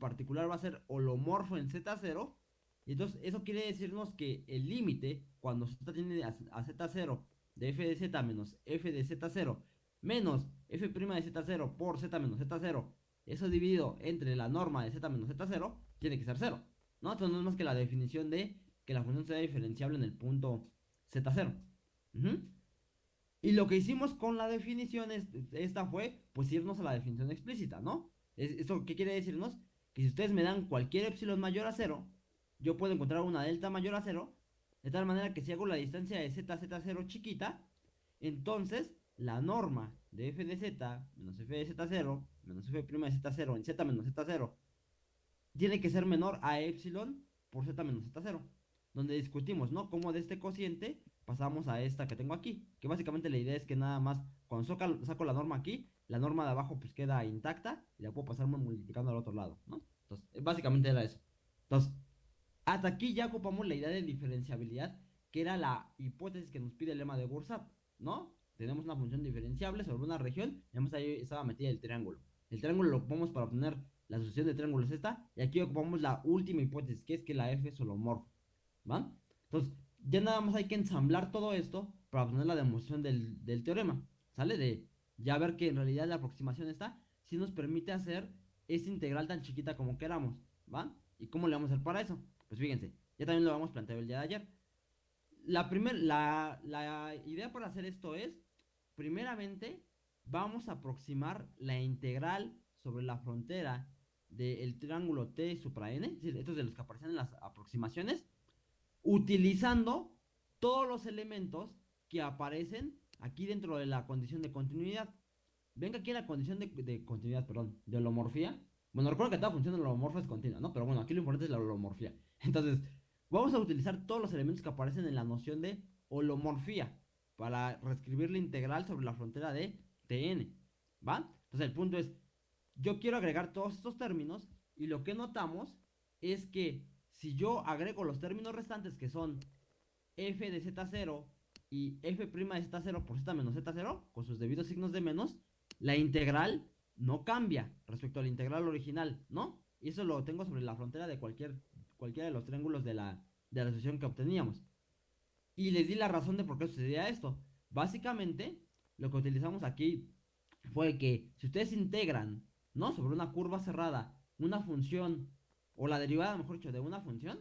particular va a ser holomorfo en Z0. Y entonces eso quiere decirnos que el límite, cuando Z tiene a, Z0 de f de z menos f de z0 menos f' de z0 por z menos z0, eso dividido entre la norma de z menos z0, tiene que ser 0. ¿no? Entonces no es más que la definición de que la función sea diferenciable en el punto z0. Y lo que hicimos con la definición esta fue, pues irnos a la definición explícita, ¿no? ¿Esto qué quiere decirnos? Que si ustedes me dan cualquier epsilon mayor a 0, yo puedo encontrar una delta mayor a 0, de tal manera que si hago la distancia de z, z0 chiquita, entonces la norma de f de z menos f de z0 menos f' de z0 en z menos z0 tiene que ser menor a epsilon por z menos z0. Donde discutimos, ¿no? Cómo de este cociente pasamos a esta que tengo aquí. Que básicamente la idea es que nada más, cuando saco, la norma aquí, la norma de abajo pues queda intacta y la puedo pasar multiplicando al otro lado, ¿no? Entonces, básicamente era eso. Entonces, hasta aquí ya ocupamos la idea de diferenciabilidad, que era la hipótesis que nos pide el lema de Gursap, ¿no? Tenemos una función diferenciable sobre una región, y además ahí estaba metida el triángulo. El triángulo lo ocupamos para obtener la asociación de triángulos esta, y aquí ocupamos la última hipótesis, que es que la F es holomorfa, ¿va? Entonces, ya nada más hay que ensamblar todo esto para obtener la demostración del, teorema, ¿sale? De ya ver que en realidad la aproximación está, si nos permite hacer esta integral tan chiquita como queramos, ¿va? ¿Y cómo le vamos a hacer para eso? Pues fíjense, ya también lo habíamos planteado el día de ayer. La, primer, la, la idea para hacer esto es, primeramente, vamos a aproximar la integral sobre la frontera del triángulo T supra n, estos de los que aparecen en las aproximaciones, utilizando todos los elementos que aparecen aquí dentro de la condición de continuidad. Venga aquí la condición de, continuidad, perdón, de holomorfía. Bueno, recuerdo que toda función de holomorfia es continua, ¿no? Pero bueno, aquí lo importante es la holomorfía. Entonces, vamos a utilizar todos los elementos que aparecen en la noción de holomorfía para reescribir la integral sobre la frontera de Tn, ¿va? Entonces, el punto es, yo quiero agregar todos estos términos y lo que notamos es que si yo agrego los términos restantes que son f de z0 y f' de z0 por z menos z0, con sus debidos signos de menos, la integral no cambia respecto a la integral original, ¿no? Y eso lo tengo sobre la frontera de cualquier, cualquiera de los triángulos de la, de la solución que obteníamos. Y les di la razón de por qué sucedía esto. Básicamente, lo que utilizamos aquí fue que si ustedes integran, ¿no? Sobre una curva cerrada, una función o la derivada, mejor dicho, de una función,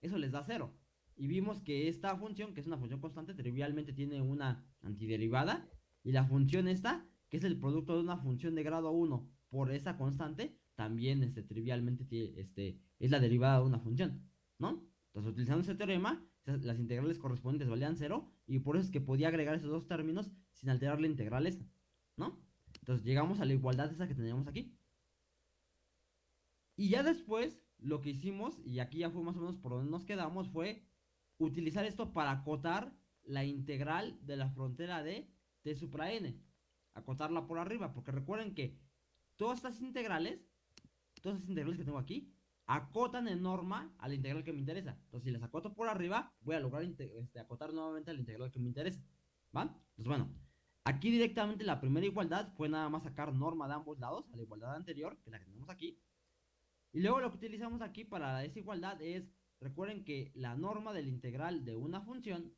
eso les da cero. Y vimos que esta función, que es una función constante, trivialmente tiene una antiderivada. Y la función esta, que es el producto de una función de grado 1 por esa constante, también este, trivialmente este, es la derivada de una función, ¿no? Entonces, utilizando ese teorema, las integrales correspondientes valían cero. Y por eso es que podía agregar esos dos términos sin alterar la integral esta, ¿no? Entonces, llegamos a la igualdad esa que teníamos aquí. Y ya después, lo que hicimos, y aquí ya fue más o menos por donde nos quedamos, fue utilizar esto para acotar la integral de la frontera de t supra n. Acotarla por arriba, porque recuerden que todas estas integrales, todas estas integrales que tengo aquí, acotan en norma a la integral que me interesa. Entonces, si las acoto por arriba, voy a lograr este, acotar nuevamente a la integral que me interesa. ¿Va? Entonces, bueno, aquí directamente la primera igualdad fue nada más sacar norma de ambos lados, a la igualdad anterior, que es la que tenemos aquí. Y luego lo que utilizamos aquí para la desigualdad es, recuerden que la norma del integral de una función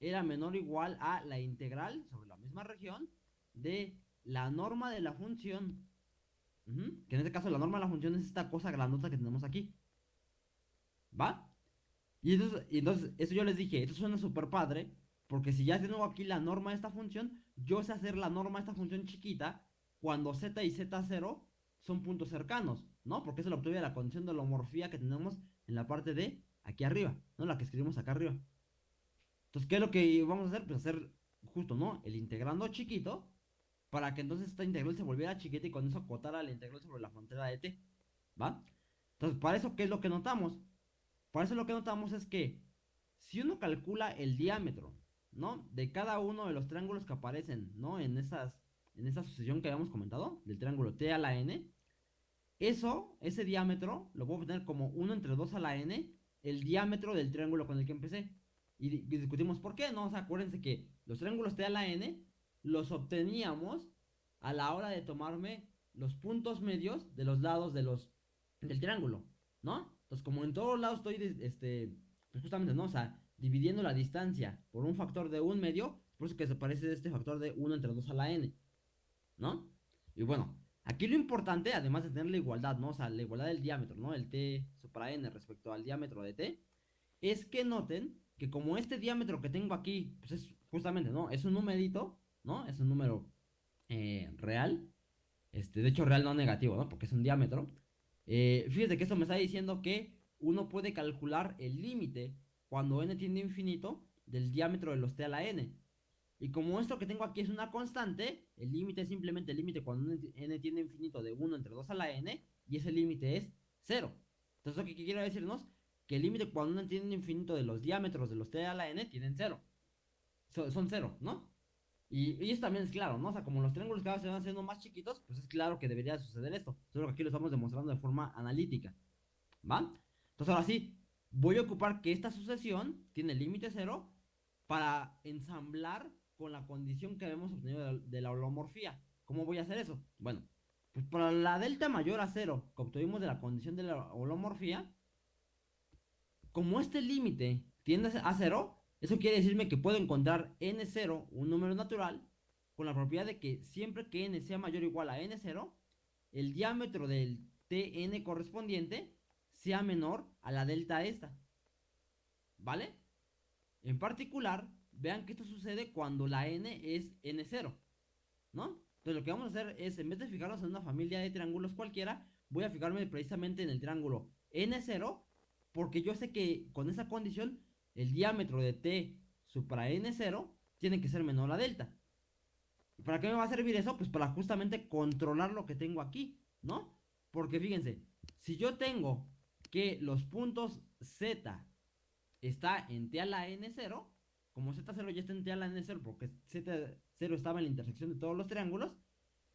era menor o igual a la integral sobre la misma región de la norma de la función. que en este caso la norma de la función es esta cosa grandota que tenemos aquí. ¿Va? Y entonces, y entonces eso yo les dije, esto suena súper padre, porque si ya tengo aquí la norma de esta función, yo sé hacer la norma de esta función chiquita cuando z y z0 son puntos cercanos, ¿no? Porque eso lo obtuve la condición de homorfía que tenemos en la parte de aquí arriba, ¿no? La que escribimos acá arriba. Entonces, ¿qué es lo que vamos a hacer? Pues hacer justo, ¿no? El integrando chiquito para que entonces esta integral se volviera chiquita y con eso acotara la integral sobre la frontera de t, ¿va? Entonces, para eso, ¿qué es lo que notamos? Para eso lo que notamos es que si uno calcula el diámetro, ¿no? De cada uno de los triángulos que aparecen, ¿no? En esas en esa sucesión que habíamos comentado, del triángulo t a la n, eso, ese diámetro, lo puedo tener como 1 entre 2 a la n, el diámetro del triángulo con el que empecé. Y, discutimos por qué, ¿no? O sea, acuérdense que los triángulos T a la N los obteníamos a la hora de tomarme los puntos medios de los lados de los del triángulo, ¿no? Entonces, como en todos lados estoy, este, pues justamente, ¿no? O sea, dividiendo la distancia por un factor de un medio, por eso que se parece este factor de 1 entre 2 a la n, ¿no? Y bueno, aquí lo importante, además de tener la igualdad, ¿no? O sea, la igualdad del diámetro, ¿no? El t supra n respecto al diámetro de t, es que noten que como este diámetro que tengo aquí, pues es justamente, ¿no? Es un numerito, ¿no? Es un número eh, real, este, de hecho real no negativo, ¿no? Porque es un diámetro. Eh, fíjate que esto me está diciendo que uno puede calcular el límite cuando n tiende a infinito del diámetro de los t a la n. Y como esto que tengo aquí es una constante, el límite es simplemente el límite cuando n tiende a infinito de 1 entre 2 a la n, y ese límite es 0. Entonces, ¿qué quiere decirnos? Que el límite cuando n tiende a infinito de los diámetros de los t a la n tienen 0. son 0, ¿no? Y, y, esto también es claro, ¿no? O sea, como los triángulos cada vez se van haciendo más chiquitos, pues es claro que debería suceder esto. Solo que aquí lo estamos demostrando de forma analítica. ¿Va? Entonces ahora sí, voy a ocupar que esta sucesión tiene límite 0 para ensamblar con la condición que habíamos obtenido de la, holomorfía. ¿Cómo voy a hacer eso? Bueno, pues para la delta mayor a 0 que obtuvimos de la condición de la holomorfía, como este límite tiende a 0, eso quiere decirme que puedo encontrar n0, un número natural, con la propiedad de que siempre que n sea mayor o igual a n0, el diámetro del tn correspondiente sea menor a la delta esta. ¿Vale? En particular, vean que esto sucede cuando la n es n0, ¿no? Entonces lo que vamos a hacer es, en vez de fijarnos en una familia de triángulos cualquiera, voy a fijarme precisamente en el triángulo n0, porque yo sé que con esa condición, el diámetro de t supra n0 tiene que ser menor a delta. ¿Para qué me va a servir eso? Pues para justamente controlar lo que tengo aquí, ¿no? Porque fíjense, si yo tengo que los puntos z está en t a la n0, como z0 ya está en t a la n0 porque z0 estaba en la intersección de todos los triángulos,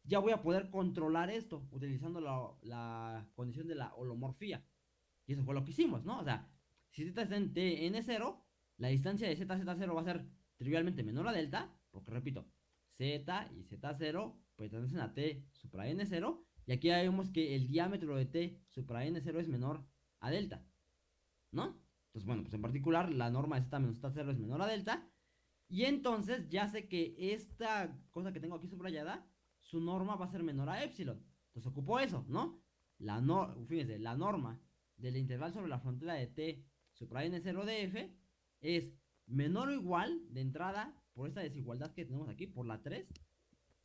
ya voy a poder controlar esto utilizando la, condición de la holomorfía. Y eso fue lo que hicimos, ¿no? O sea, si z está en t n0, la distancia de z z0 va a ser trivialmente menor a delta, porque repito, z y z0 pertenecen a t supra n0, y aquí ya vemos que el diámetro de t supra n0 es menor a delta, ¿no? Entonces, bueno, pues en particular la norma de z menos z0 es menor a delta. Y entonces ya sé que esta cosa que tengo aquí subrayada, su norma va a ser menor a epsilon. Entonces ocupo eso, ¿no? La no, fíjense, la norma de la integral sobre la frontera de t supra n0 de f es menor o igual de entrada por esta desigualdad que tenemos aquí, por la 3,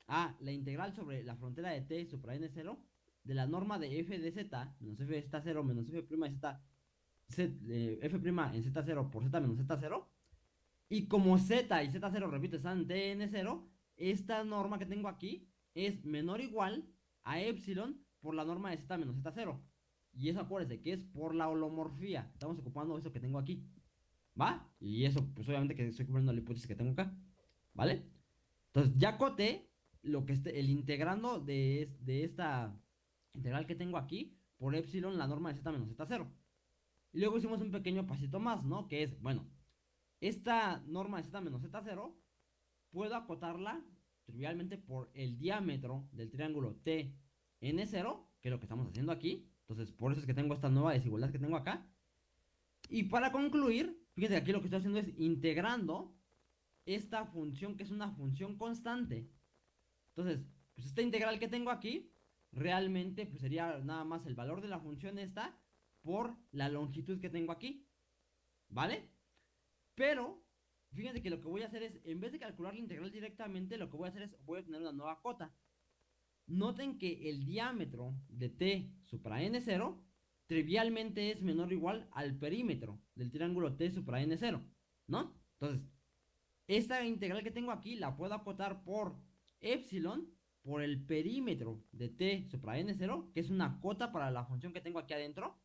a la integral sobre la frontera de t supra n0 de la norma de f de z menos f de z0 menos f' de z eh, f' en z0 por z menos z0. Y como z y z0, repito, están en tn0, esta norma que tengo aquí es menor o igual a epsilon por la norma de z menos z0. Y eso acuérdense que es por la holomorfía. Estamos ocupando eso que tengo aquí. ¿Va? Y eso, pues obviamente que estoy cubriendo la hipótesis que tengo acá. ¿Vale? Entonces ya coté lo que esté, el integrando de, de esta integral que tengo aquí por epsilon la norma de z menos z0. Y luego hicimos un pequeño pasito más, ¿no? Que es, bueno, esta norma de z menos z0, puedo acotarla trivialmente por el diámetro del triángulo TN0, que es lo que estamos haciendo aquí. Entonces, por eso es que tengo esta nueva desigualdad que tengo acá. Y para concluir, fíjense aquí lo que estoy haciendo es integrando esta función que es una función constante. Entonces, pues esta integral que tengo aquí, realmente pues sería nada más el valor de la función esta por la longitud que tengo aquí. ¿Vale? Pero, fíjense que lo que voy a hacer es, en vez de calcular la integral directamente, lo que voy a hacer es, voy a tener una nueva cota. Noten que el diámetro de t supra n0 trivialmente es menor o igual al perímetro del triángulo t supra n0, ¿no? Entonces, esta integral que tengo aquí la puedo acotar por epsilon por el perímetro de t supra n0, que es una cota para la función que tengo aquí adentro,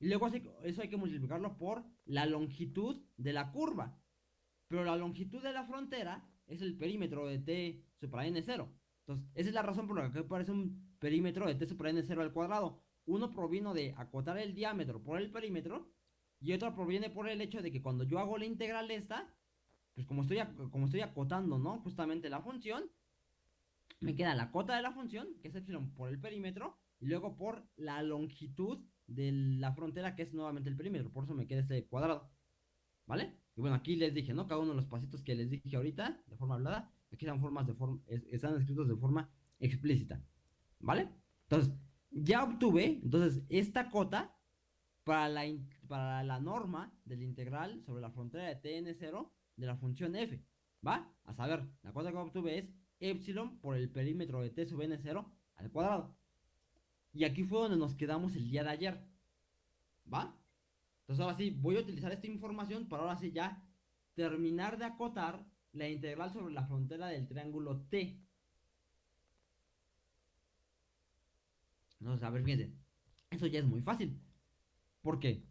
y luego eso hay que multiplicarlo por la longitud de la curva. Pero la longitud de la frontera es el perímetro de t supra n0. Entonces, esa es la razón por la que aparece un perímetro de t supra n0 al cuadrado. Uno provino de acotar el diámetro por el perímetro y otro proviene por el hecho de que cuando yo hago la integral esta, pues como estoy, como estoy acotando, ¿no? Justamente la función, me queda la cota de la función, que es epsilon por el perímetro, y luego por la longitud de la frontera, que es nuevamente el perímetro. Por eso me queda este cuadrado. ¿Vale? Y bueno, aquí les dije, ¿no? Cada uno de los pasitos que les dije ahorita, de forma hablada, aquí están, formas de forma, están escritos de forma explícita. ¿Vale? Entonces, ya obtuve, entonces, esta cota para la, para la norma del integral sobre la frontera de tn0 de la función f. ¿Va? A saber, la cota que obtuve es epsilon por el perímetro de t sub n0 al cuadrado. Y aquí fue donde nos quedamos el día de ayer. ¿Va? Entonces ahora sí, voy a utilizar esta información para ahora sí ya terminar de acotar la integral sobre la frontera del triángulo T. Entonces, a ver, fíjense. Eso ya es muy fácil. Porque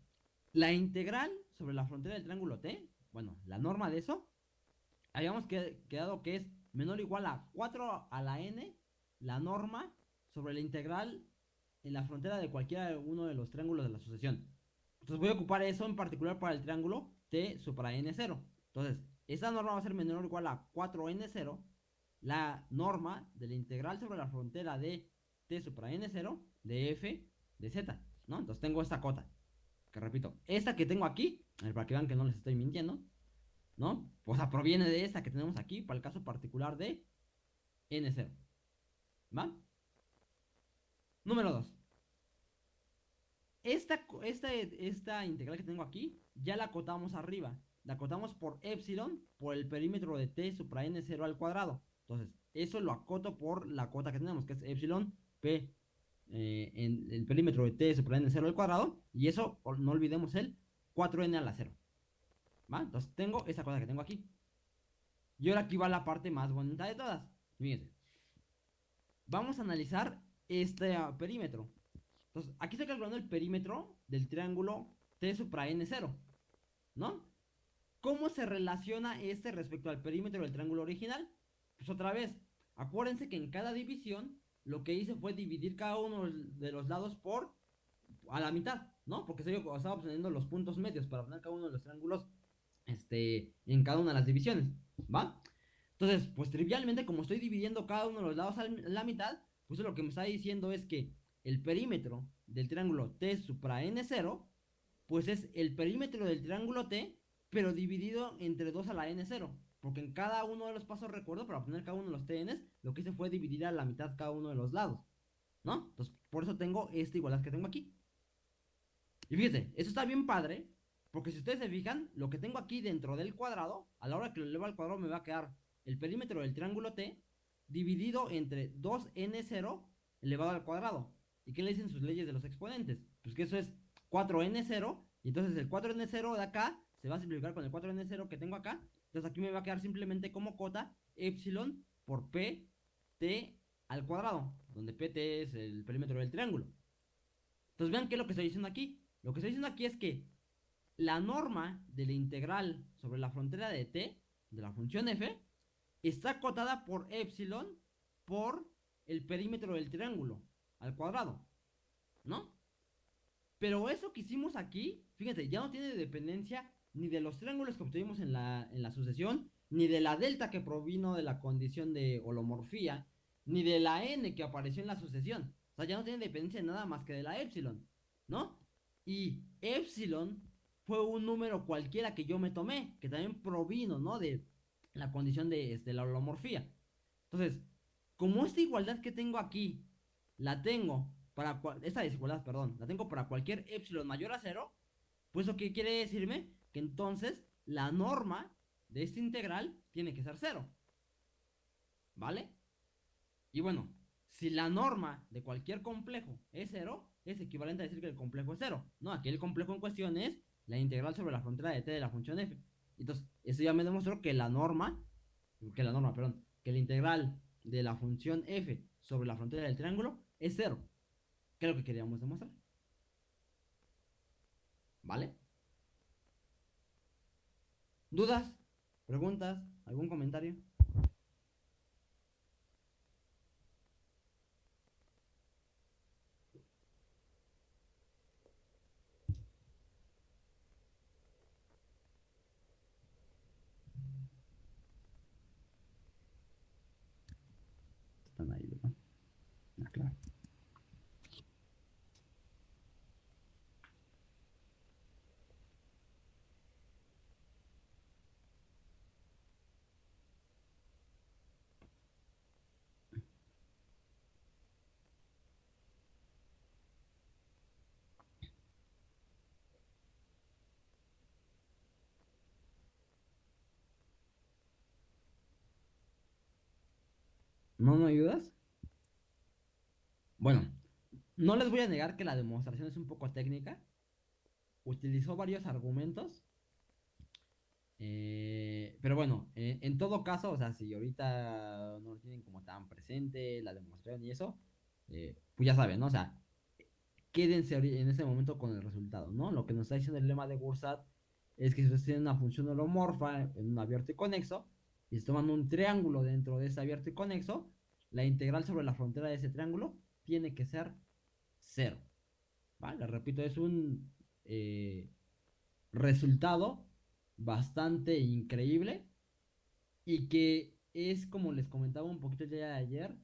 la integral sobre la frontera del triángulo T, bueno, la norma de eso, habíamos quedado que es menor o igual a 4 a la n, la norma sobre la integral en la frontera de cualquiera uno de los triángulos de la sucesión. Entonces voy a ocupar eso en particular para el triángulo T supra N0. Entonces, esta norma va a ser menor o igual a 4N0, la norma de la integral sobre la frontera de T supra N0 de F de Z, ¿no? Entonces tengo esta cota, que repito, esta que tengo aquí, para que vean que no les estoy mintiendo, ¿no? O sea, proviene de esta que tenemos aquí para el caso particular de N0, ¿va? Número 2. Esta, esta, esta integral que tengo aquí, ya la acotamos arriba. La acotamos por epsilon por el perímetro de t supra n0 al cuadrado. Entonces, eso lo acoto por la cota que tenemos, que es epsilon p eh, en el perímetro de t supra n0 al cuadrado. Y eso, no olvidemos el 4n a la 0. ¿Va? Entonces, tengo esa cosa que tengo aquí. Y ahora aquí va la parte más bonita de todas. Fíjense. Vamos a analizar este perímetro. Entonces, aquí estoy calculando el perímetro del triángulo T supra N0, ¿no? ¿Cómo se relaciona este respecto al perímetro del triángulo original? Pues otra vez, acuérdense que en cada división lo que hice fue dividir cada uno de los lados por a la mitad, ¿no? Porque estaba obteniendo los puntos medios para poner cada uno de los triángulos este, en cada una de las divisiones, ¿va? Entonces, pues trivialmente, como estoy dividiendo cada uno de los lados a la mitad, pues lo que me está diciendo es que el perímetro del triángulo T supra N0, pues es el perímetro del triángulo T, pero dividido entre 2 a la N0. Porque en cada uno de los pasos, recuerdo, para obtener cada uno de los TNs, lo que hice fue dividir a la mitad cada uno de los lados. ¿No? Entonces, por eso tengo esta igualdad que tengo aquí. Y fíjense, eso está bien padre, porque si ustedes se fijan, lo que tengo aquí dentro del cuadrado, a la hora que lo elevo al cuadrado me va a quedar el perímetro del triángulo T dividido entre 2n0 elevado al cuadrado. ¿Y qué le dicen sus leyes de los exponentes? Pues que eso es 4n0, y entonces el 4n0 de acá se va a simplificar con el 4n0 que tengo acá. Entonces aquí me va a quedar simplemente como cota epsilon por pt al cuadrado, donde pt es el perímetro del triángulo. Entonces vean qué es lo que estoy diciendo aquí. Lo que estoy diciendo aquí es que la norma de la integral sobre la frontera de t, de la función f, está acotada por epsilon por el perímetro del triángulo al cuadrado, ¿no? Pero eso que hicimos aquí, fíjense, ya no tiene dependencia ni de los triángulos que obtuvimos en la, en la sucesión, ni de la delta que provino de la condición de holomorfía, ni de la n que apareció en la sucesión. O sea, ya no tiene dependencia nada más que de la epsilon, ¿no? Y epsilon fue un número cualquiera que yo me tomé, que también provino, ¿no? De la condición de, este, la holomorfía. Entonces, como esta igualdad que tengo aquí, la tengo para esta desigualdad, perdón, la tengo para cualquier epsilon mayor a cero, pues eso qué quiere decirme que entonces la norma de esta integral tiene que ser cero. ¿Vale? Y bueno, si la norma de cualquier complejo es cero, es equivalente a decir que el complejo es cero. No, aquí el complejo en cuestión es la integral sobre la frontera de t de la función f. Entonces, eso ya me demostró que la norma, que la norma, perdón, que la integral de la función f sobre la frontera del triángulo es cero. Que es lo que queríamos demostrar. ¿Vale? ¿Dudas? ¿Preguntas? ¿Algún comentario? ¿No me ayudas? Bueno, no les voy a negar que la demostración es un poco técnica. Utilizó varios argumentos. Eh, pero bueno, eh, en todo caso, o sea, si ahorita no lo tienen como tan presente la demostración y eso, eh, pues ya saben, ¿no? O sea, quédense en ese momento con el resultado, ¿no? Lo que nos está diciendo el lema de Gursat es que si ustedes tienen una función holomorfa en un abierto y conexo, y se toman un triángulo dentro de ese abierto y conexo, la integral sobre la frontera de ese triángulo tiene que ser cero. ¿Vale? Repito, es un eh, resultado bastante increíble y que es, como les comentaba un poquito día de ayer,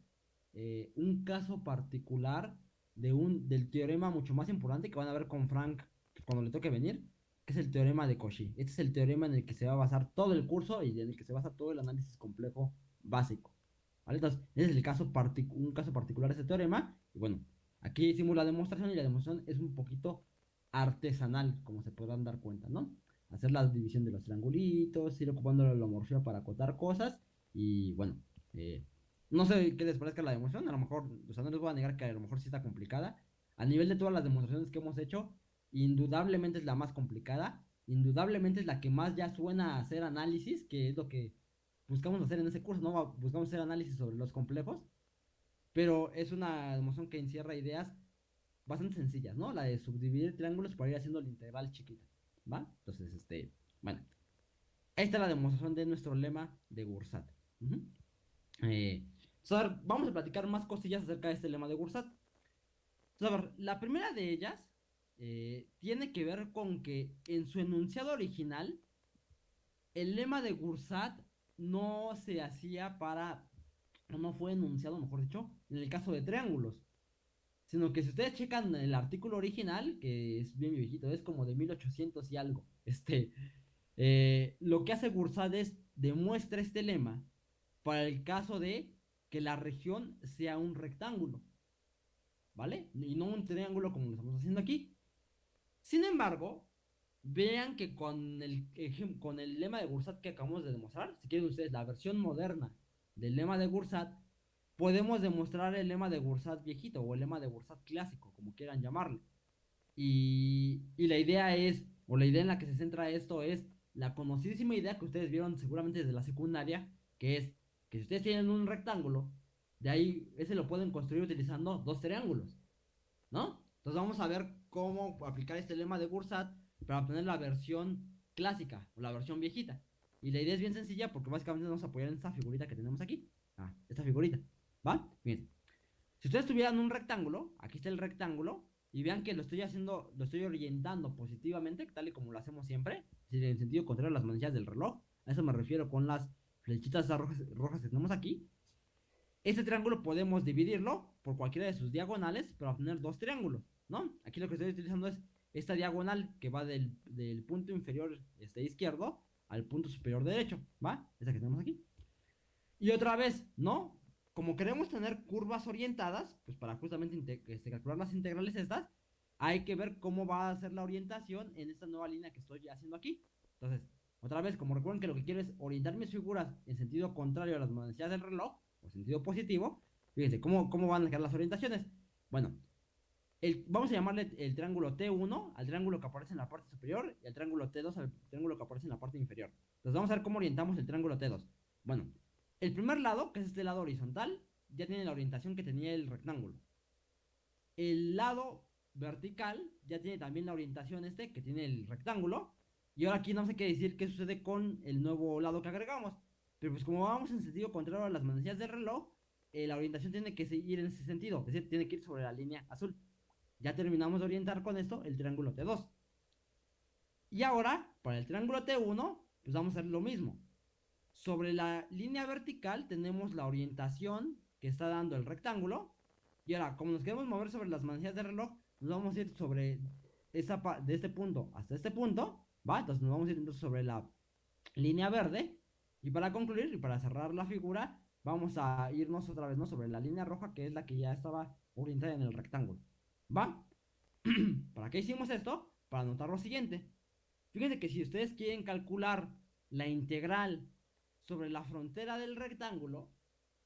eh, un caso particular de un, del teorema mucho más importante que van a ver con Frank cuando le toque venir, que es el teorema de Cauchy. Este es el teorema en el que se va a basar todo el curso y en el que se basa todo el análisis complejo básico. Entonces, ese es el caso un caso particular de ese teorema. Y bueno, aquí hicimos la demostración y la demostración es un poquito artesanal, como se podrán dar cuenta, ¿no? Hacer la división de los triangulitos, ir ocupando la holomorfía para acotar cosas y bueno, eh, no sé qué les parezca la demostración, a lo mejor, o sea, no les voy a negar que a lo mejor sí está complicada. A nivel de todas las demostraciones que hemos hecho, indudablemente es la más complicada, indudablemente es la que más ya suena a hacer análisis, que es lo que buscamos hacer en ese curso, ¿no? Buscamos hacer análisis sobre los complejos, pero es una demostración que encierra ideas bastante sencillas, ¿no? La de subdividir triángulos para ir haciendo la integral chiquita, ¿va? Entonces, este, bueno, esta es la demostración de nuestro lema de Gursat. eh, vamos a platicar más cosillas acerca de este lema de Gursat. la primera de ellas eh, tiene que ver con que en su enunciado original, el lema de Gursat no se hacía para, no fue enunciado, mejor dicho, en el caso de triángulos. Sino que si ustedes checan el artículo original, que es bien viejito, es como de 1800 y algo, este, eh, lo que hace Gursat es demuestra este lema para el caso de que la región sea un rectángulo. ¿Vale? Y no un triángulo como lo estamos haciendo aquí. Sin embargo, vean que con el, con el lema de Gursat que acabamos de demostrar, si quieren ustedes la versión moderna del lema de Gursat, podemos demostrar el lema de Gursat viejito o el lema de Gursat clásico, como quieran llamarle. Y, y la idea es, o la idea en la que se centra esto es la conocidísima idea que ustedes vieron seguramente desde la secundaria, que es si ustedes tienen un rectángulo, de ahí ese lo pueden construir utilizando dos triángulos, ¿no? Entonces vamos a ver cómo aplicar este lema de Gursat para obtener la versión clásica o la versión viejita. Y la idea es bien sencilla porque básicamente vamos a apoyar en esta figurita que tenemos aquí. Ah, esta figurita, ¿va? Bien. Si ustedes tuvieran un rectángulo, aquí está el rectángulo, y vean que lo estoy haciendo, lo estoy orientando positivamente, tal y como lo hacemos siempre, en sentido contrario a las manillas del reloj. A eso me refiero con las flechitas rojas, rojas que tenemos aquí. Este triángulo podemos dividirlo por cualquiera de sus diagonales para obtener dos triángulos, ¿no? Aquí lo que estoy utilizando es esta diagonal que va del, punto inferior este, izquierdo al punto superior derecho, ¿va? Esta que tenemos aquí. Y otra vez, ¿no? Como queremos tener curvas orientadas, pues para justamente este, calcular las integrales estas, hay que ver cómo va a ser la orientación en esta nueva línea que estoy haciendo aquí. Entonces, otra vez, como recuerden que lo que quiero es orientar mis figuras en sentido contrario a las manecillas del reloj, o sentido positivo, fíjense, ¿cómo, cómo van a quedar las orientaciones? Bueno, vamos a llamarle el triángulo T1 al triángulo que aparece en la parte superior y al triángulo T2 al triángulo que aparece en la parte inferior. Entonces vamos a ver cómo orientamos el triángulo T2. Bueno, el primer lado, que es este lado horizontal, ya tiene la orientación que tenía el rectángulo. El lado vertical ya tiene también la orientación este que tiene el rectángulo. Y ahora aquí no sé qué decir qué sucede con el nuevo lado que agregamos. Pero pues como vamos en sentido contrario a las manecillas del reloj, eh, la orientación tiene que seguir en ese sentido. Es decir, tiene que ir sobre la línea azul. Ya terminamos de orientar con esto el triángulo T2. Y ahora, para el triángulo T1, pues vamos a hacer lo mismo. Sobre la línea vertical tenemos la orientación que está dando el rectángulo. Y ahora, como nos queremos mover sobre las manecillas del reloj, nos vamos a ir sobre esa de este punto hasta este punto. Entonces nos vamos a ir sobre la línea verde. Y para concluir y para cerrar la figura, vamos a irnos otra vez ¿no? sobre la línea roja, que es la que ya estaba orientada en el rectángulo. ¿Va? ¿Para qué hicimos esto? Para anotar lo siguiente. Fíjense que si ustedes quieren calcular la integral sobre la frontera del rectángulo,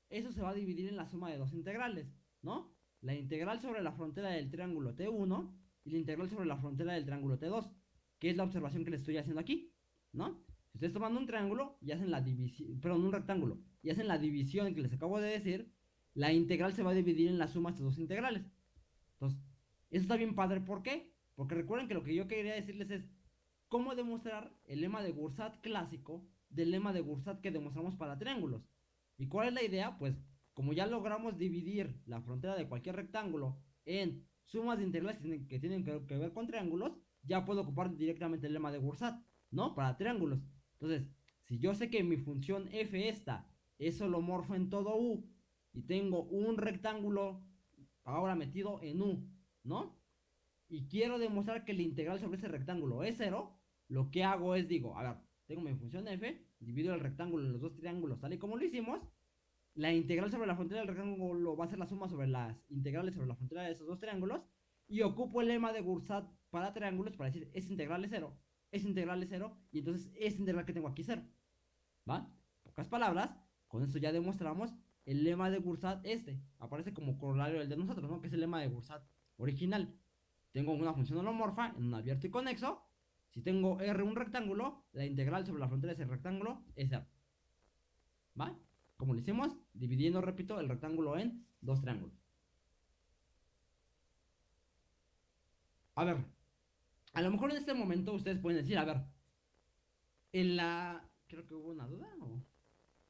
eso se va a dividir en la suma de dos integrales, ¿no? La integral sobre la frontera del triángulo T1 y la integral sobre la frontera del triángulo T2, que es la observación que les estoy haciendo aquí, ¿no? Si ustedes toman un triángulo y hacen la división, un rectángulo, y hacen la división que les acabo de decir, la integral se va a dividir en la suma de estas dos integrales. Entonces, eso está bien padre, ¿por qué? Porque recuerden que lo que yo quería decirles es cómo demostrar el lema de Gursat clásico del lema de Gursat que demostramos para triángulos. ¿Y cuál es la idea? Pues como ya logramos dividir la frontera de cualquier rectángulo en sumas de integrales que tienen que, ver con triángulos, ya puedo ocupar directamente el lema de Gursat, ¿no? Para triángulos. Entonces, si yo sé que mi función f esta es holomorfo en todo u y tengo un rectángulo ahora metido en u, ¿no? Y quiero demostrar que la integral sobre ese rectángulo es cero, lo que hago es digo, a ver, tengo mi función f, divido el rectángulo en los dos triángulos tal y como lo hicimos, la integral sobre la frontera del rectángulo va a ser la suma sobre las integrales sobre la frontera de esos dos triángulos, y ocupo el lema de Gursat para triángulos para decir, es integral es cero, es integral es cero, y entonces es integral que tengo aquí cero, ¿va? Pocas palabras, con esto ya demostramos el lema de Gursat este, aparece como corolario el de nosotros, ¿no? Que es el lema de Gursat original. Tengo una función holomorfa en un abierto y conexo, si tengo R un rectángulo, la integral sobre la frontera de ese rectángulo es R. ¿Va? Como lo hicimos, dividiendo, repito, el rectángulo en dos triángulos. A ver, a lo mejor en este momento ustedes pueden decir, a ver, en la... Creo que hubo una duda, ¿o?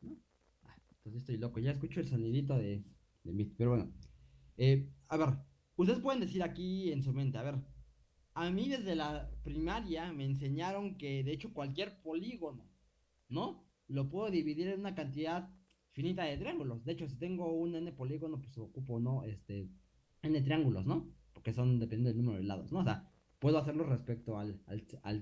¿No? Ah, entonces estoy loco, ya escucho el sonidito de, de mí, pero bueno. Eh, a ver, ustedes pueden decir aquí en su mente, a ver, a mí desde la primaria me enseñaron que de hecho cualquier polígono, ¿no? Lo puedo dividir en una cantidad finita de triángulos. De hecho, si tengo un n polígono, pues ocupo, ¿no? Este, n triángulos, ¿no? Porque son dependiendo del número de lados, ¿no? O sea, puedo hacerlo respecto al,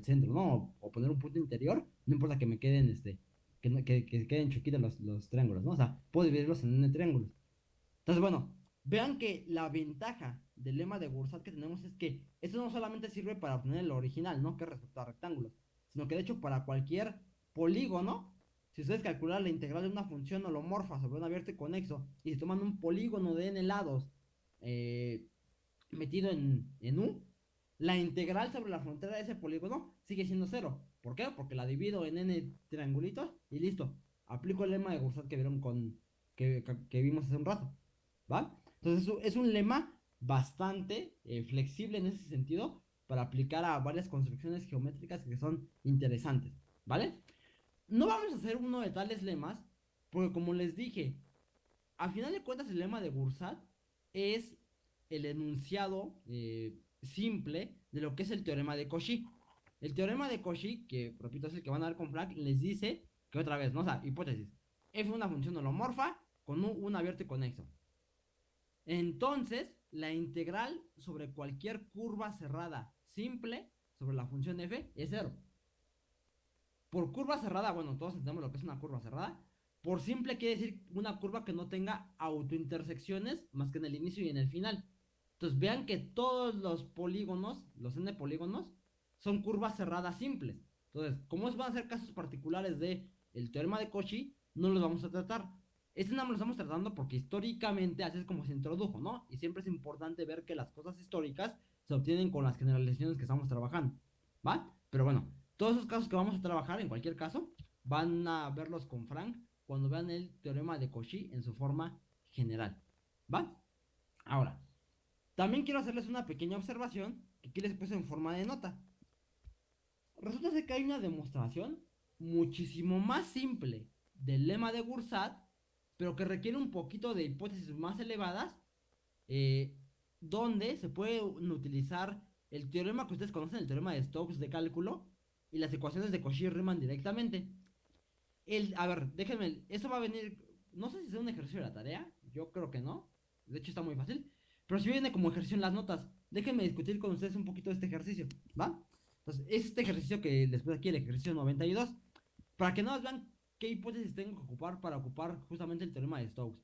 centro, ¿no? O, poner un punto interior, no importa que me queden, este, que, que, queden choquitos los, los triángulos, ¿no? O sea, puedo dividirlos en n triángulos. Entonces, bueno, Vean que la ventaja del lema de Gursat que tenemos es que esto no solamente sirve para obtener el original, ¿no? Que respecto a rectángulos, sino que de hecho para cualquier polígono, si ustedes calculan la integral de una función holomorfa sobre un abierto y conexo, y si toman un polígono de n lados eh, metido en, en U, la integral sobre la frontera de ese polígono sigue siendo cero. ¿Por qué? Porque la divido en n triangulitos y listo. Aplico el lema de Gursat que vieron con que, que vimos hace un rato. ¿Va? Entonces es un lema bastante eh, flexible en ese sentido para aplicar a varias construcciones geométricas que son interesantes, ¿vale? No vamos a hacer uno de tales lemas porque como les dije, a final de cuentas el lema de Gursat es el enunciado eh, simple de lo que es el teorema de Cauchy. El teorema de Cauchy, que repito es el que van a ver con Frank, les dice que otra vez, ¿no? O sea, hipótesis. F es una función holomorfa con un, un abierto y conexo. Entonces, la integral sobre cualquier curva cerrada simple sobre la función f es cero. Por curva cerrada, bueno, todos entendemos lo que es una curva cerrada. Por simple quiere decir una curva que no tenga autointersecciones más que en el inicio y en el final. Entonces vean que todos los polígonos, los n polígonos, son curvas cerradas simples. Entonces, como van a ser casos particulares de el teorema de Cauchy, no los vamos a tratar. Este no lo estamos tratando porque históricamente así es como se introdujo, ¿no? Y siempre es importante ver que las cosas históricas se obtienen con las generalizaciones que estamos trabajando, ¿va? Pero bueno, todos esos casos que vamos a trabajar, en cualquier caso, van a verlos con Frank cuando vean el teorema de Cauchy en su forma general, ¿va? Ahora, también quiero hacerles una pequeña observación que aquí les puse en forma de nota. Resulta que hay una demostración muchísimo más simple del lema de Gursat pero que requiere un poquito de hipótesis más elevadas, eh, donde se puede utilizar el teorema que ustedes conocen, el teorema de Stokes de cálculo, y las ecuaciones de Cauchy-Riemann directamente. El, a ver, déjenme, eso va a venir, no sé si es un ejercicio de la tarea, yo creo que no, de hecho está muy fácil, pero si viene como ejercicio en las notas, déjenme discutir con ustedes un poquito de este ejercicio, ¿va? Entonces, este ejercicio que después aquí el ejercicio 92, para que no vean qué hipótesis tengo que ocupar para ocupar justamente el teorema de Stokes.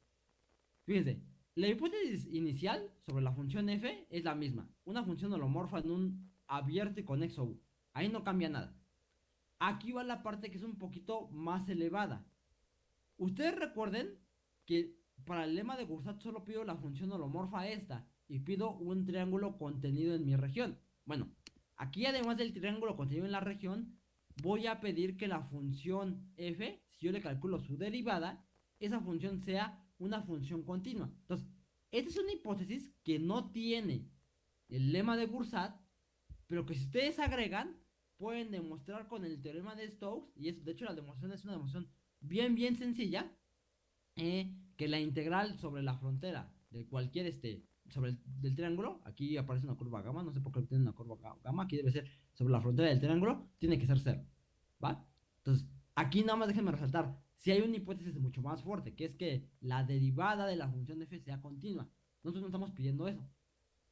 Fíjense, la hipótesis inicial sobre la función f es la misma. Una función holomorfa en un abierto y conexo U. Ahí no cambia nada. Aquí va la parte que es un poquito más elevada. Ustedes recuerden que para el lema de Gursat solo pido la función holomorfa esta y pido un triángulo contenido en mi región. Bueno, aquí además del triángulo contenido en la región, voy a pedir que la función f, si yo le calculo su derivada, esa función sea una función continua. Entonces, esta es una hipótesis que no tiene el lema de Gursat, pero que si ustedes agregan, pueden demostrar con el teorema de Stokes, y es, de hecho la demostración es una demostración bien, bien sencilla, eh, que la integral sobre la frontera de cualquier este sobre el del triángulo, aquí aparece una curva gamma, no sé por qué tiene una curva gamma, aquí debe ser sobre la frontera del triángulo, tiene que ser cero, ¿va? Entonces, aquí nada más déjenme resaltar, si hay una hipótesis mucho más fuerte, que es que la derivada de la función f sea continua. Nosotros no estamos pidiendo eso.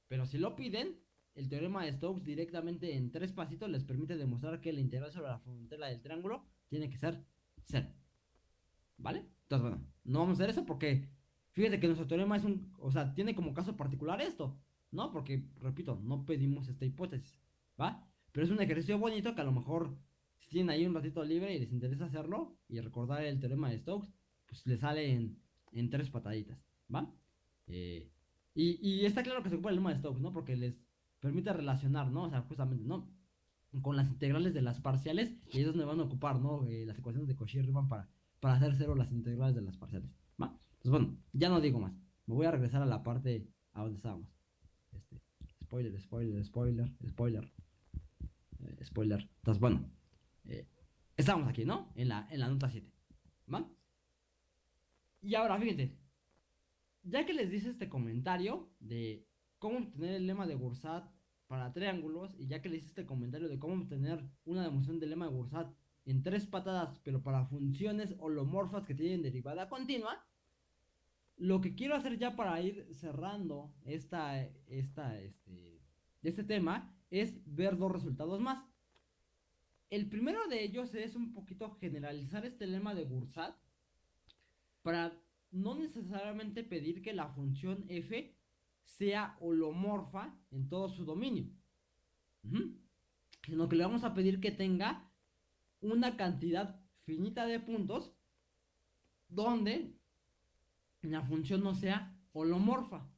Pero si lo piden, el teorema de Stokes directamente en tres pasitos les permite demostrar que la integral sobre la frontera del triángulo tiene que ser cero. ¿Vale? Entonces, bueno, no vamos a hacer eso porque fíjate que nuestro teorema es un, o sea, tiene como caso particular esto, ¿no? Porque, repito, no pedimos esta hipótesis, ¿va? Pero es un ejercicio bonito que a lo mejor tienen ahí un ratito libre y les interesa hacerlo y recordar el teorema de Stokes, pues le sale en, tres pataditas, ¿va? Eh, y, está claro que se ocupa el lema de Stokes, ¿no? Porque les permite relacionar, ¿no? O sea, justamente, ¿no? Con las integrales de las parciales y ellos me van a ocupar, ¿no? Eh, las ecuaciones de Cauchy-Riemann para para hacer cero las integrales de las parciales. ¿va? Pues bueno, ya no digo más. Me voy a regresar a la parte a donde estábamos. Este, spoiler, spoiler, spoiler, spoiler. Eh, spoiler. Entonces, bueno. Eh, estamos aquí, ¿no? En la, en la nota 7. ¿Va? Y ahora, fíjense. Ya que les dice este comentario de cómo obtener el lema de Gursat para triángulos, y ya que les hice este comentario de cómo obtener una demostración del lema de Gursat en tres patadas, pero para funciones holomorfas que tienen derivada continua. Lo que quiero hacer ya para ir cerrando esta, esta, este, este tema es ver dos resultados más. El primero de ellos es un poquito generalizar este lema de Gursat para no necesariamente pedir que la función f sea holomorfa en todo su dominio, sino que le vamos a pedir que tenga una cantidad finita de puntos donde la función no sea holomorfa,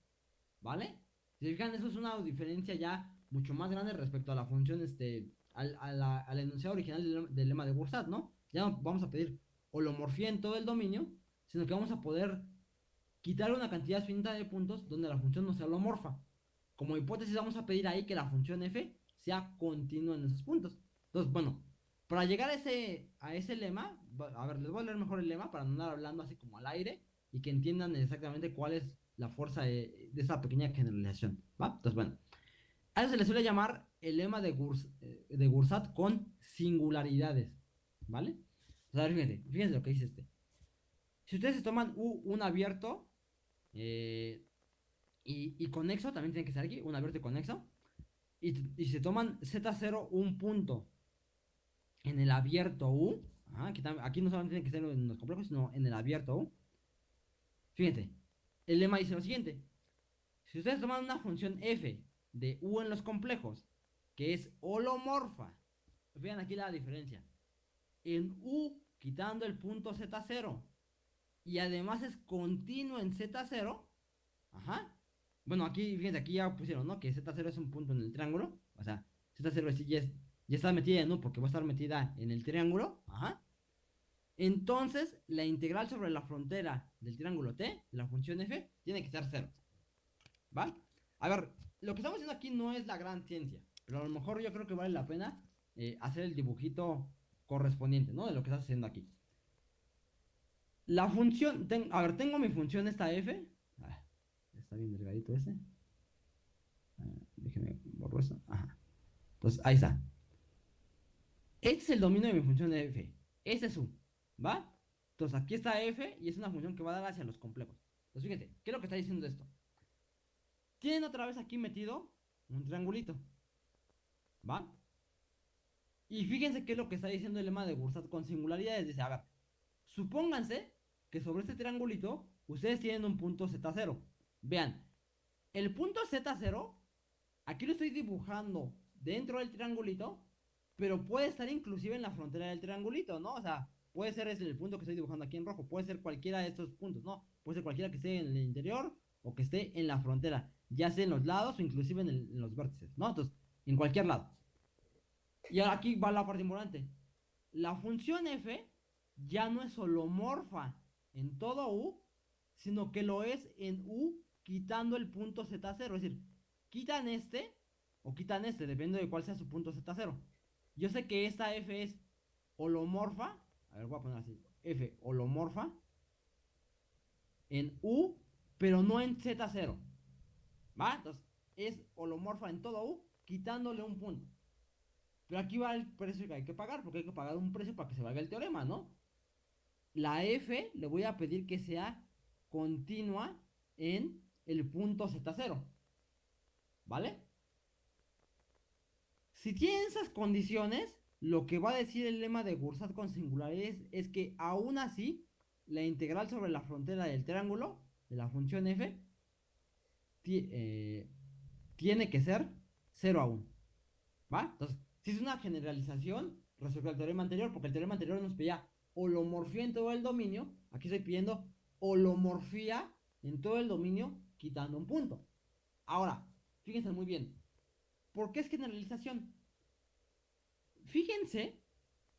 ¿vale? Si fijan, eso es una diferencia ya mucho más grande respecto a la función, este, al, a la, enunciado original del, lema de Gursat, ¿no? Ya no vamos a pedir holomorfía en todo el dominio, sino que vamos a poder quitar una cantidad finita de puntos donde la función no sea holomorfa. Como hipótesis vamos a pedir ahí que la función f sea continua en esos puntos. Entonces, bueno, para llegar a ese, a ese lema, a ver, les voy a leer mejor el lema para no andar hablando así como al aire y que entiendan exactamente cuál es la fuerza de, esa pequeña generalización, ¿va? Entonces, bueno, a eso se le suele llamar el lema de, eh, de Gursat con singularidades, ¿vale? O sea, fíjense, fíjense lo que dice este. Si ustedes se toman U, un abierto eh, y, y, conexo, también tiene que ser aquí, un abierto y conexo, y, y se toman Z0 un punto en el abierto U, aquí, no solamente tiene que ser en los complejos, sino en el abierto U. Fíjense, el lema dice lo siguiente. Si ustedes toman una función f de u en los complejos, que es holomorfa, vean aquí la diferencia. En u, quitando el punto z0, y además es continuo en z0, ajá. Bueno, aquí, fíjense, aquí ya pusieron, ¿no? Que z0 es un punto en el triángulo, o sea, z0 sí ya es ya está metida U porque va a estar metida en el triángulo. Ajá. Entonces, la integral sobre la frontera del triángulo T, la función f, tiene que ser 0. ¿Va? A ver, lo que estamos haciendo aquí no es la gran ciencia, pero a lo mejor yo creo que vale la pena eh, hacer el dibujito correspondiente, ¿no? De lo que estás haciendo aquí. La función, a ver, tengo mi función esta f. Ah, está bien delgadito este. déjenme borro eso. Ajá. Entonces, ahí está. Este es el dominio de mi función de f. Este es u. ¿Va? Entonces aquí está f y es una función que va a dar hacia los complejos. Entonces fíjense, ¿qué es lo que está diciendo esto? Tienen otra vez aquí metido un triangulito. ¿Va? Y fíjense qué es lo que está diciendo el lema de Gursat con singularidades. Dice, a ver, supónganse que sobre este triangulito ustedes tienen un punto Z0. Vean, el punto Z0, aquí lo estoy dibujando dentro del triangulito pero puede estar inclusive en la frontera del triangulito, ¿no? O sea, puede ser ese el punto que estoy dibujando aquí en rojo, puede ser cualquiera de estos puntos, ¿no? Puede ser cualquiera que esté en el interior o que esté en la frontera, ya sea en los lados o inclusive en, los vértices, ¿no? Entonces, en cualquier lado. Y aquí va la parte importante. La función f ya no es holomorfa en todo u, sino que lo es en u quitando el punto z0. Es decir, quitan este o quitan este, depende de cuál sea su punto z0. Yo sé que esta f es holomorfa. A ver, voy a poner así. f holomorfa en u, pero no en z0. ¿Va? Entonces, es holomorfa en todo u, quitándole un punto. Pero aquí va el precio que hay que pagar, porque hay que pagar un precio para que se valga el teorema, ¿no? La f le voy a pedir que sea continua en el punto z0. ¿Vale? Si tienen esas condiciones, lo que va a decir el lema de Gursat con singularidades es que aún así, la integral sobre la frontera del triángulo, de la función f, eh, tiene que ser 0 a 1. ¿Va? Entonces, si es una generalización respecto al teorema anterior, porque el teorema anterior nos pedía holomorfía en todo el dominio, aquí estoy pidiendo holomorfía en todo el dominio quitando un punto. Ahora, fíjense muy bien, ¿por qué es generalización? Fíjense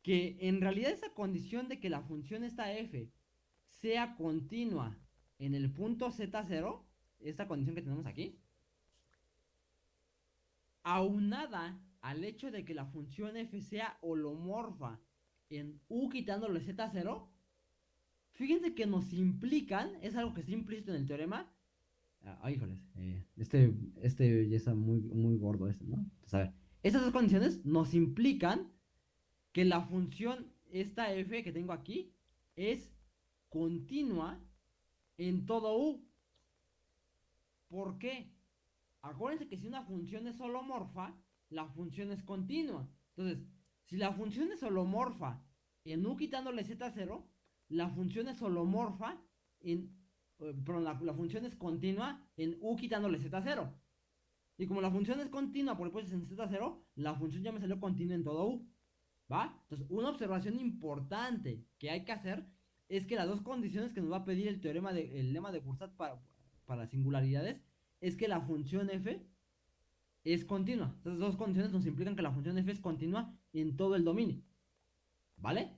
que en realidad esa condición de que la función esta f sea continua en el punto z0, esta condición que tenemos aquí, aunada al hecho de que la función f sea holomorfa en u quitándole z0, fíjense que nos implican, es algo que está implícito en el teorema. Ah, híjoles, eh, este, este ya está muy, muy gordo este, ¿no? Entonces, a ver, estas dos condiciones nos implican que la función, esta f que tengo aquí, es continua en todo u. ¿Por qué? Acuérdense que si una función es holomorfa, la función es continua. Entonces, si la función es holomorfa en u quitándole z0, la función es holomorfa en... Eh, perdón, la, función es continua en u quitándole z0. Y como la función es continua por pues en z0, la función ya me salió continua en todo u. ¿Va? Entonces, una observación importante que hay que hacer es que las dos condiciones que nos va a pedir el teorema de, el lema de Kursat para, para singularidades es que la función f es continua. Estas dos condiciones nos implican que la función f es continua en todo el dominio. ¿Vale?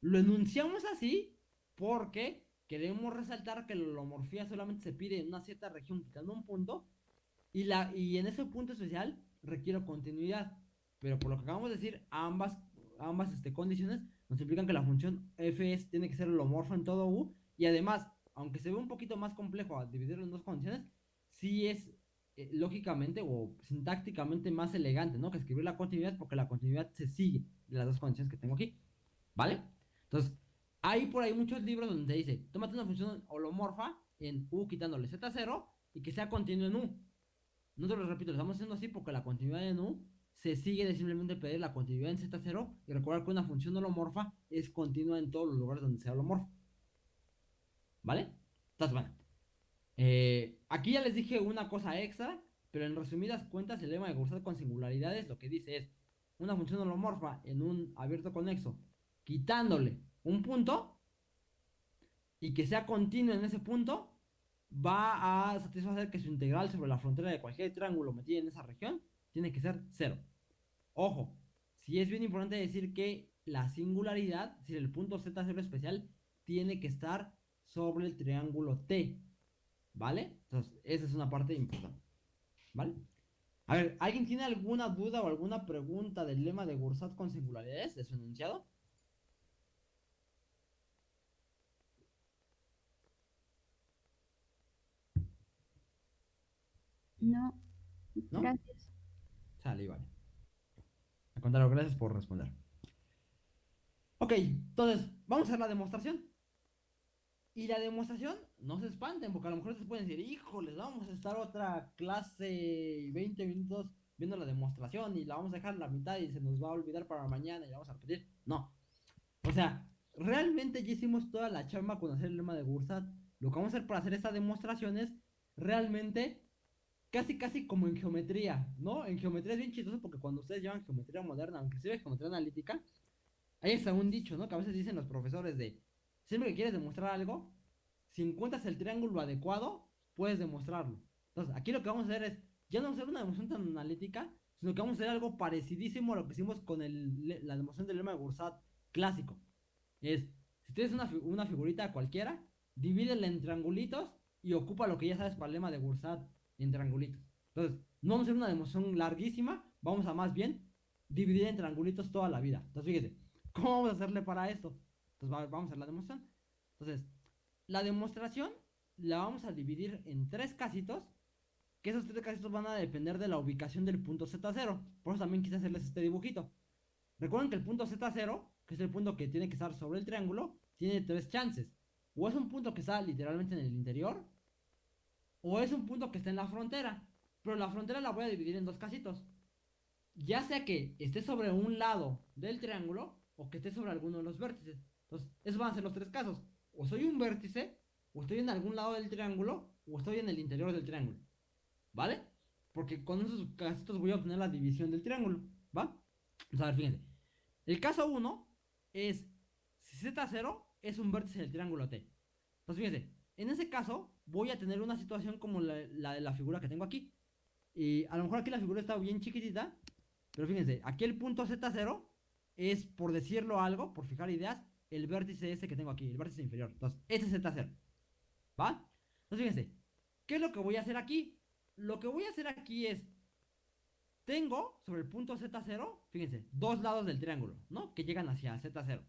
Lo enunciamos así porque queremos resaltar que la holomorfía solamente se pide en una cierta región quitando un punto y, la, y en ese punto especial requiere continuidad. Pero por lo que acabamos de decir, ambas, ambas este, condiciones nos implican que la función f es, tiene que ser holomorfa en todo u y además, aunque se ve un poquito más complejo a dividirlo en dos condiciones, sí es eh, lógicamente o sintácticamente más elegante, ¿no? Que escribir la continuidad porque la continuidad se sigue de las dos condiciones que tengo aquí, ¿vale? Entonces, hay por ahí muchos libros donde dice, tómate una función holomorfa en U quitándole Z0 y que sea continua en U. No te lo repito, lo estamos haciendo así porque la continuidad en U se sigue de simplemente pedir la continuidad en Z0 y recordar que una función holomorfa es continua en todos los lugares donde sea holomorfa. ¿Vale? Bueno. Eh, aquí ya les dije una cosa extra, pero en resumidas cuentas el lema de Gursat con singularidades lo que dice es una función holomorfa en un abierto conexo quitándole un punto y que sea continuo en ese punto va a satisfacer que su integral sobre la frontera de cualquier triángulo metido en esa región tiene que ser cero. Ojo, si es bien importante decir que la singularidad, si el punto z0 especial, tiene que estar sobre el triángulo T. ¿Vale? Entonces, esa es una parte importante. ¿Vale? A ver, ¿alguien tiene alguna duda o alguna pregunta del lema de Gursat con singularidades de su enunciado? No, gracias. Sale, vale. A contrario, gracias por responder. Ok, entonces, vamos a hacer la demostración. Y la demostración, no se espanten, porque a lo mejor se pueden decir, híjoles, vamos a estar otra clase 20 minutos viendo la demostración y la vamos a dejar la mitad y se nos va a olvidar para mañana y la vamos a repetir. No. O sea, realmente ya hicimos toda la chamba con hacer el lema de Gursat. Lo que vamos a hacer para hacer esta demostración es realmente casi casi como en geometría, ¿no? En geometría es bien chistoso porque cuando ustedes llevan geometría moderna, aunque sea geometría analítica, Hay hasta un dicho, ¿no? Que a veces dicen los profesores de, siempre que quieres demostrar algo, si encuentras el triángulo adecuado, puedes demostrarlo. Entonces, aquí lo que vamos a hacer es, ya no vamos a hacer una demostración tan analítica, sino que vamos a hacer algo parecidísimo a lo que hicimos con el, la demostración del lema de Gursat clásico. Es, si tienes una, una figurita cualquiera, divídela en triangulitos y ocupa lo que ya sabes para el lema de Gursat en triangulitos. Entonces, no vamos a hacer una demostración larguísima, vamos a más bien dividir en triangulitos toda la vida. Entonces, fíjese, ¿cómo vamos a hacerle para esto? Entonces, vamos a la demostración. Entonces, la demostración la vamos a dividir en tres casitos, que esos tres casitos van a depender de la ubicación del punto Z0. Por eso también quise hacerles este dibujito. Recuerden que el punto Z0, que es el punto que tiene que estar sobre el triángulo, tiene tres chances. O es un punto que está literalmente en el interior, o es un punto que está en la frontera. Pero la frontera la voy a dividir en dos casitos. Ya sea que esté sobre un lado del triángulo o que esté sobre alguno de los vértices. Entonces, esos van a ser los tres casos. O soy un vértice, o estoy en algún lado del triángulo, o estoy en el interior del triángulo. ¿Vale? Porque con esos casitos voy a obtener la división del triángulo. ¿Va? Vamos a ver, fíjense. El caso 1 es si Z0 es un vértice del triángulo T. Entonces, fíjense, en ese caso voy a tener una situación como la, la de la figura que tengo aquí. Y a lo mejor aquí la figura está bien chiquitita, pero fíjense, aquí el punto Z0 es, por decirlo algo, por fijar ideas, el vértice este que tengo aquí, el vértice inferior. Entonces, ese es Z0. ¿Va? Entonces, fíjense, ¿qué es lo que voy a hacer aquí? Lo que voy a hacer aquí es, tengo sobre el punto Z0, fíjense, dos lados del triángulo, ¿no? Que llegan hacia Z0.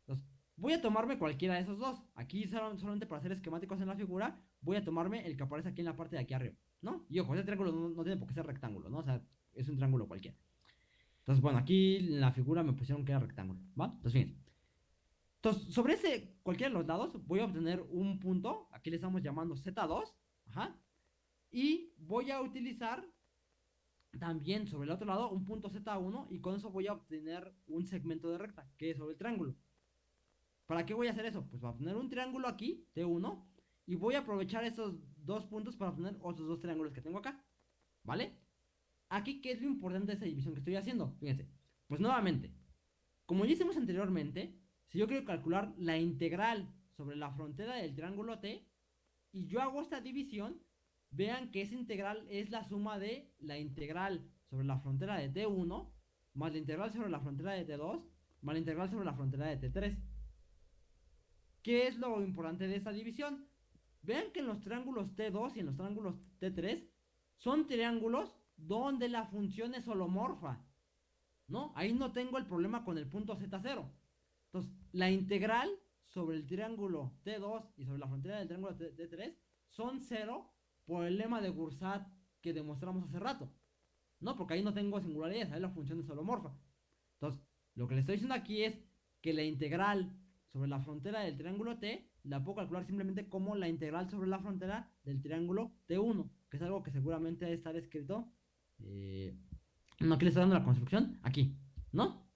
Entonces, voy a tomarme cualquiera de esos dos. Aquí solamente para hacer esquemáticos en la figura, voy a tomarme el que aparece aquí en la parte de aquí arriba, ¿no? Y ojo, ese triángulo no, tiene por qué ser rectángulo, ¿no? O sea, es un triángulo cualquiera. Entonces, bueno, aquí en la figura me pusieron que era rectángulo, ¿va? Entonces, fíjense. Entonces, sobre ese, cualquiera de los lados, voy a obtener un punto, aquí le estamos llamando Z2, ajá, y voy a utilizar también sobre el otro lado un punto Z1 y con eso voy a obtener un segmento de recta, que es sobre el triángulo. ¿Para qué voy a hacer eso? Pues voy a poner un triángulo aquí, T1, y voy a aprovechar esos dos puntos para obtener otros dos triángulos que tengo acá, ¿vale? Aquí, ¿qué es lo importante de esa división que estoy haciendo? Fíjense, pues nuevamente, como ya hicimos anteriormente, si yo quiero calcular la integral sobre la frontera del triángulo T y yo hago esta división, vean que esa integral es la suma de la integral sobre la frontera de T1 más la integral sobre la frontera de T2 más la integral sobre la frontera de T3. ¿Qué es lo importante de esta división? Vean que en los triángulos T2 y en los triángulos T3 son triángulos donde la función es holomorfa. ¿No? Ahí no tengo el problema con el punto Z0. Entonces, la integral sobre el triángulo T2 y sobre la frontera del triángulo T3 son cero por el lema de Gursat que demostramos hace rato. ¿No? Porque ahí no tengo singularidades, ahí la función es holomorfa. Entonces, lo que le estoy diciendo aquí es que la integral sobre la frontera del triángulo T la puedo calcular simplemente como la integral sobre la frontera del triángulo T1, que es algo que seguramente debe estar escrito. Eh, no, aquí le estoy dando la construcción, aquí, ¿no?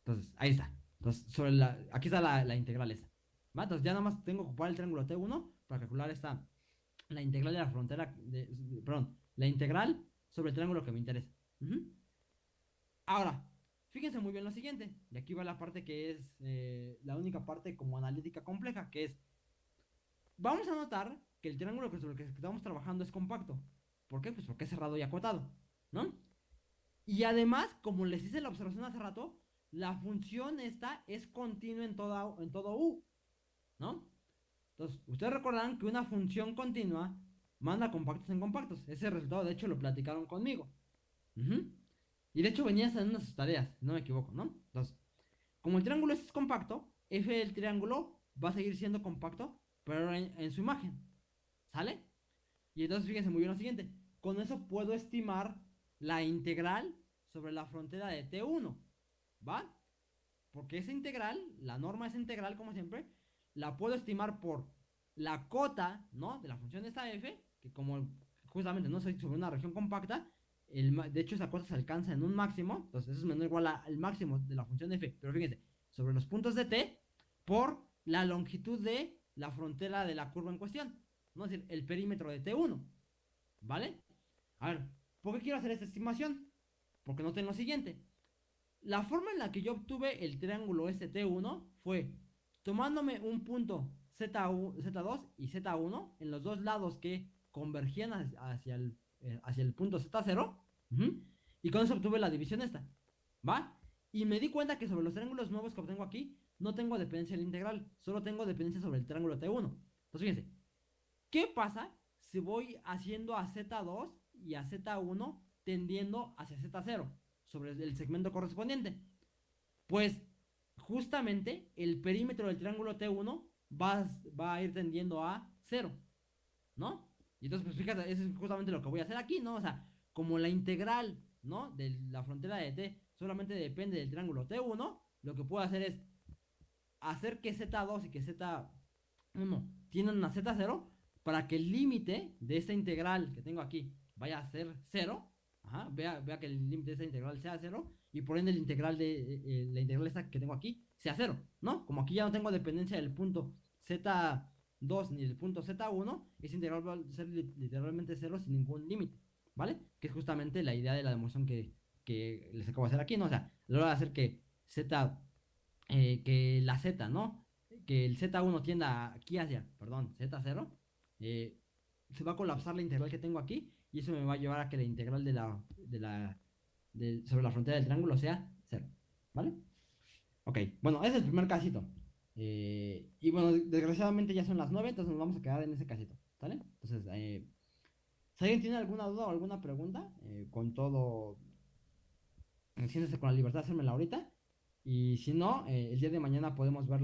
Entonces, ahí está. Entonces, sobre la, aquí está la, integral esa. Entonces, ya nada más tengo que ocupar el triángulo T1 para calcular esta, la integral de la frontera, perdón, la integral sobre el triángulo que me interesa. Ahora, fíjense muy bien lo siguiente. Y aquí va la parte que es eh, la única parte como analítica compleja, que es, vamos a notar que el triángulo sobre el que estamos trabajando es compacto. ¿Por qué? Pues porque es cerrado y acotado, ¿no? Y además, como les hice la observación hace rato, la función esta es continua en, toda, en todo U, ¿no? Entonces, ustedes recordarán que una función continua manda compactos en compactos. Ese resultado, de hecho, lo platicaron conmigo. Y de hecho venía en una de sus tareas, no me equivoco, ¿no? Entonces, como el triángulo es compacto, f del triángulo va a seguir siendo compacto, pero en, en su imagen. ¿Sale? Y entonces fíjense muy bien lo siguiente. Con eso puedo estimar la integral sobre la frontera de T1. ¿Va? Porque esa integral, la norma es integral como siempre, la puedo estimar por la cota, ¿no? De la función de esta f, que como justamente no soy sobre una región compacta, el, de hecho esa cota se alcanza en un máximo, entonces eso es menor o igual al máximo de la función de f, pero fíjense, sobre los puntos de t, por la longitud de la frontera de la curva en cuestión, es decir, el perímetro de t1, ¿vale? A ver, ¿por qué quiero hacer esta estimación? Porque noten lo siguiente, la forma en la que yo obtuve el triángulo ST1 fue tomándome un punto Z1, Z2 y Z1 en los dos lados que convergían hacia el, eh, hacia el punto Z0. y con eso obtuve la división esta. ¿Va? Y me di cuenta que sobre los triángulos nuevos que obtengo aquí, no tengo dependencia del integral, solo tengo dependencia sobre el triángulo T1. Entonces fíjense, ¿qué pasa si voy haciendo a Z2 y a Z1 tendiendo hacia Z0 sobre el segmento correspondiente? Pues justamente el perímetro del triángulo T1 va, va a ir tendiendo a 0, ¿no? Y entonces, pues fíjate, eso es justamente lo que voy a hacer aquí, ¿no? O sea, como la integral, ¿no? De la frontera de T solamente depende del triángulo T1, lo que puedo hacer es hacer que Z2 y que Z1 tienen a Z0 para que el límite de esta integral que tengo aquí vaya a ser 0. Ajá, vea, vea que el límite de esta integral sea 0 y por ende el integral de eh, la integral esta que tengo aquí sea 0, ¿no? Como aquí ya no tengo dependencia del punto Z2 ni del punto Z1, ese integral va a ser literalmente 0 sin ningún límite, ¿vale? Que es justamente la idea de la demostración que, que les acabo de hacer aquí, ¿no? O sea, lo voy a hacer que Z, eh, que la Z, ¿no? Que el Z1 tienda aquí hacia, perdón, Z0, eh, se va a colapsar la integral que tengo aquí y eso me va a llevar a que la integral de la, de la, sobre la frontera del triángulo sea 0, ¿vale? Ok, bueno, ese es el primer casito. Eh, y bueno, desgraciadamente ya son las 9, entonces nos vamos a quedar en ese casito, ¿sale? Entonces, si alguien tiene alguna duda o alguna pregunta, con todo siéntese con la libertad de hacérmela ahorita. Y si no, eh, el día de mañana podemos verla.